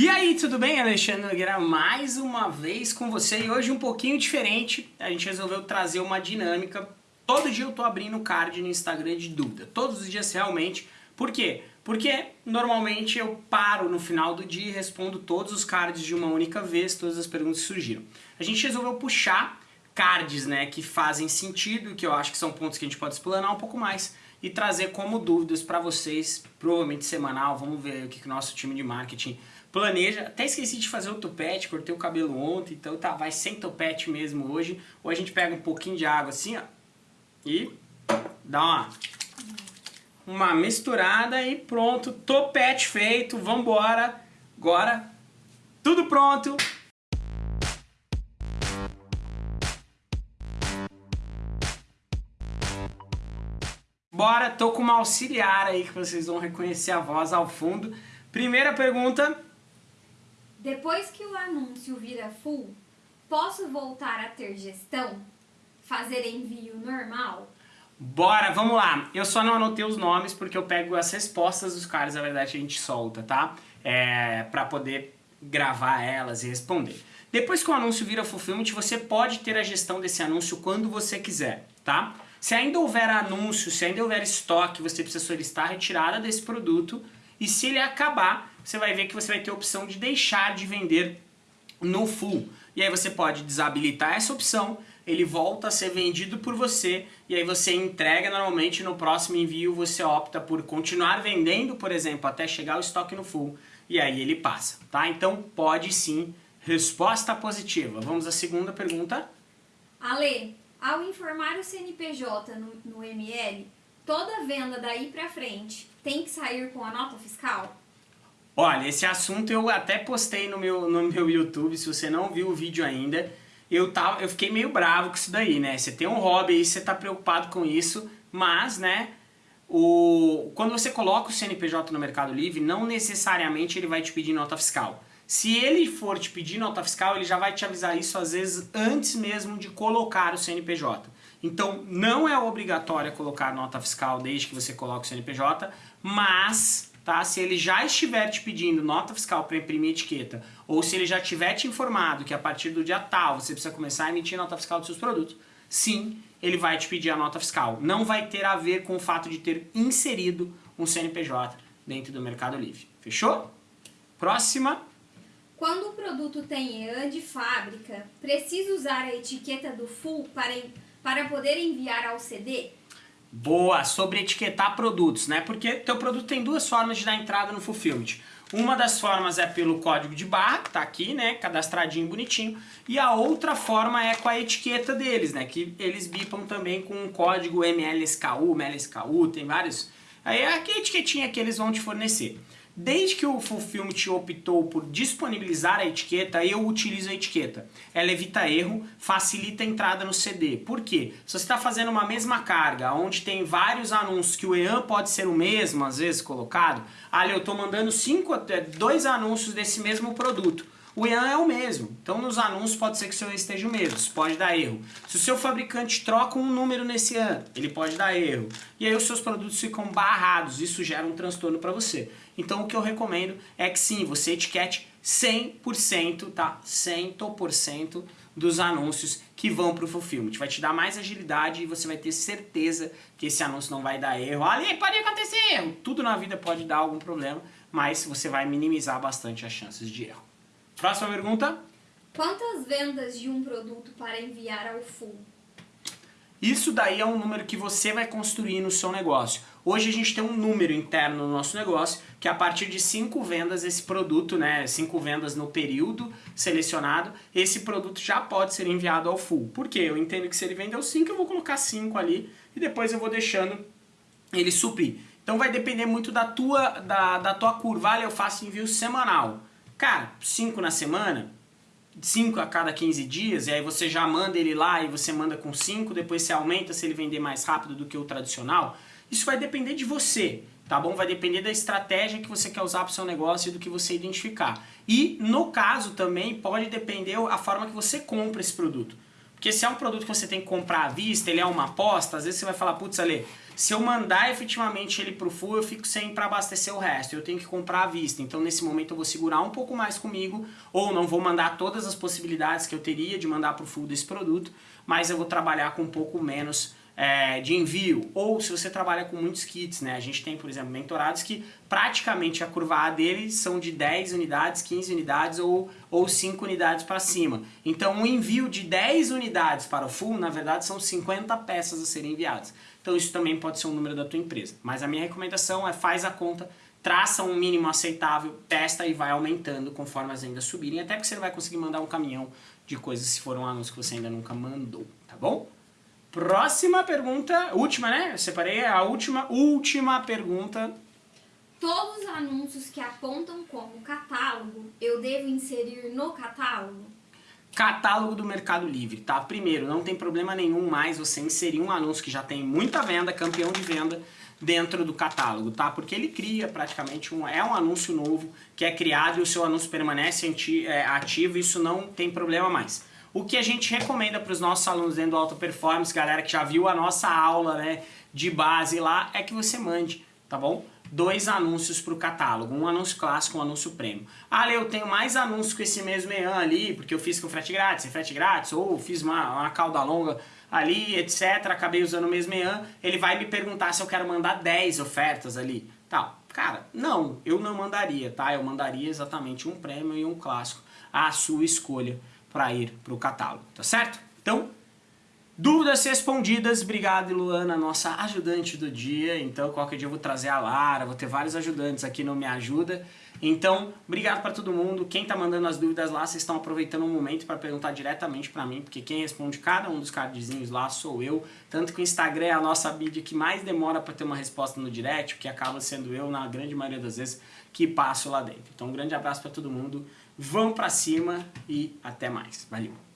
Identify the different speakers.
Speaker 1: E aí, tudo bem? Alexandre Nogueira mais uma vez com você e hoje um pouquinho diferente. A gente resolveu trazer uma dinâmica. Todo dia eu tô abrindo card no Instagram de dúvida. Todos os dias realmente. Por quê? Porque normalmente eu paro no final do dia e respondo todos os cards de uma única vez, todas as perguntas que surgiram. A gente resolveu puxar cards né, que fazem sentido, que eu acho que são pontos que a gente pode explanar um pouco mais e trazer como dúvidas para vocês, provavelmente semanal. Vamos ver o que, que o nosso time de marketing planeja. Até esqueci de fazer o topete, cortei o cabelo ontem, então tá, vai sem topete mesmo hoje. Ou a gente pega um pouquinho de água assim, ó, e dá uma, uma misturada e pronto, topete feito, vambora. Agora, tudo pronto. Bora, tô com uma auxiliar aí que vocês vão reconhecer a voz ao fundo. Primeira pergunta,
Speaker 2: depois que o anúncio vira full, posso voltar a ter gestão? Fazer envio normal?
Speaker 1: Bora, vamos lá. Eu só não anotei os nomes porque eu pego as respostas dos caras, na verdade a gente solta, tá? É, pra poder gravar elas e responder. Depois que o anúncio vira fulfillment, você pode ter a gestão desse anúncio quando você quiser, tá? Se ainda houver anúncio, se ainda houver estoque, você precisa solicitar a retirada desse produto e se ele acabar, você vai ver que você vai ter a opção de deixar de vender no full. E aí você pode desabilitar essa opção, ele volta a ser vendido por você e aí você entrega normalmente no próximo envio você opta por continuar vendendo, por exemplo, até chegar o estoque no full e aí ele passa, tá? Então pode sim, resposta positiva. Vamos à segunda pergunta.
Speaker 2: Ale, ao informar o CNPJ no, no ML, toda venda daí para frente tem que sair com a nota fiscal?
Speaker 1: Olha, esse assunto eu até postei no meu, no meu YouTube, se você não viu o vídeo ainda, eu, tava, eu fiquei meio bravo com isso daí, né? Você tem um hobby aí, você tá preocupado com isso, mas, né, o, quando você coloca o CNPJ no Mercado Livre, não necessariamente ele vai te pedir nota fiscal. Se ele for te pedir nota fiscal, ele já vai te avisar isso às vezes antes mesmo de colocar o CNPJ. Então não é obrigatório colocar nota fiscal desde que você coloque o CNPJ, mas tá, se ele já estiver te pedindo nota fiscal para imprimir etiqueta, ou se ele já tiver te informado que a partir do dia tal você precisa começar a emitir nota fiscal dos seus produtos, sim, ele vai te pedir a nota fiscal. Não vai ter a ver com o fato de ter inserido um CNPJ dentro do Mercado Livre. Fechou? Próxima.
Speaker 2: Quando o produto tem EAN de fábrica, precisa usar a etiqueta do full para para poder enviar ao CD?
Speaker 1: Boa, sobre etiquetar produtos, né? Porque teu produto tem duas formas de dar entrada no Fulfillment. Uma das formas é pelo código de barra, que tá aqui, né, cadastradinho, bonitinho, e a outra forma é com a etiqueta deles, né, que eles bipam também com o código MLSKU, MLSKU, tem vários... Aí é a etiquetinha que eles vão te fornecer. Desde que o Fulfillment optou por disponibilizar a etiqueta, eu utilizo a etiqueta. Ela evita erro, facilita a entrada no CD. Por quê? Se você está fazendo uma mesma carga, onde tem vários anúncios, que o EAN pode ser o mesmo, às vezes, colocado, ali eu estou mandando cinco, dois anúncios desse mesmo produto o EAN é o mesmo. Então nos anúncios pode ser que o seu esteja o mesmo, isso pode dar erro. Se o seu fabricante troca um número nesse EAN, ele pode dar erro. E aí os seus produtos ficam barrados, isso gera um transtorno para você. Então o que eu recomendo é que sim, você etiquete 100%, tá? 100% dos anúncios que vão para o fulfillment. Vai te dar mais agilidade e você vai ter certeza que esse anúncio não vai dar erro. Ali pode acontecer erro. Tudo na vida pode dar algum problema, mas você vai minimizar bastante as chances de erro. Próxima pergunta.
Speaker 2: Quantas vendas de um produto para enviar ao full?
Speaker 1: Isso daí é um número que você vai construir no seu negócio. Hoje a gente tem um número interno no nosso negócio, que a partir de 5 vendas esse produto, né, 5 vendas no período selecionado, esse produto já pode ser enviado ao full. Por quê? Eu entendo que se ele vendeu 5, eu vou colocar 5 ali e depois eu vou deixando ele suprir. Então vai depender muito da tua, da, da tua curva. eu faço envio semanal. Cara, 5 na semana, 5 a cada 15 dias, e aí você já manda ele lá e você manda com 5, depois você aumenta se ele vender mais rápido do que o tradicional. Isso vai depender de você, tá bom? Vai depender da estratégia que você quer usar para o seu negócio e do que você identificar. E no caso também pode depender a forma que você compra esse produto. Porque se é um produto que você tem que comprar à vista, ele é uma aposta, às vezes você vai falar, putz, Ale, Se eu mandar efetivamente ele pro full, eu fico sem para abastecer o resto. Eu tenho que comprar à vista. Então nesse momento eu vou segurar um pouco mais comigo, ou não vou mandar todas as possibilidades que eu teria de mandar pro full desse produto, mas eu vou trabalhar com um pouco menos é, de envio, ou se você trabalha com muitos kits, né? A gente tem, por exemplo, mentorados que praticamente a curva A deles são de 10 unidades, 15 unidades ou, ou 5 unidades para cima. Então, um envio de 10 unidades para o full, na verdade, são 50 peças a serem enviadas. Então, isso também pode ser um número da tua empresa. Mas a minha recomendação é faz a conta, traça um mínimo aceitável, testa e vai aumentando conforme as vendas subirem, até porque você vai conseguir mandar um caminhão de coisas se for um anúncio que você ainda nunca mandou, tá bom? Próxima pergunta, última, né? Eu separei a última, última pergunta.
Speaker 2: Todos os anúncios que apontam como catálogo, eu devo inserir no catálogo?
Speaker 1: Catálogo do Mercado Livre, tá? Primeiro, não tem problema nenhum mais você inserir um anúncio que já tem muita venda, campeão de venda, dentro do catálogo, tá? Porque ele cria praticamente um... é um anúncio novo que é criado e o seu anúncio permanece é, ativo, isso não tem problema mais. O que a gente recomenda para os nossos alunos dentro do Alta Performance, galera que já viu a nossa aula né, de base lá, é que você mande, tá bom? Dois anúncios para o catálogo, um anúncio clássico um anúncio prêmio. Ah, eu tenho mais anúncios com esse mesmo EAN ali, porque eu fiz com frete grátis, sem frete grátis, ou fiz uma, uma cauda longa ali, etc. Acabei usando o mesmo EAN, ele vai me perguntar se eu quero mandar 10 ofertas ali. Tal. Cara, não, eu não mandaria, tá? Eu mandaria exatamente um prêmio e um clássico, à sua escolha para ir para o catálogo, tá certo? Então, dúvidas respondidas, obrigado Luana, nossa ajudante do dia, então qualquer dia eu vou trazer a Lara, vou ter vários ajudantes aqui no Me Ajuda, então, obrigado para todo mundo, quem está mandando as dúvidas lá, vocês estão aproveitando o momento para perguntar diretamente para mim, porque quem responde cada um dos cardzinhos lá sou eu, tanto que o Instagram é a nossa mídia que mais demora para ter uma resposta no direct, que acaba sendo eu, na grande maioria das vezes, que passo lá dentro. Então, um grande abraço para todo mundo, vão para cima e até mais. Valeu!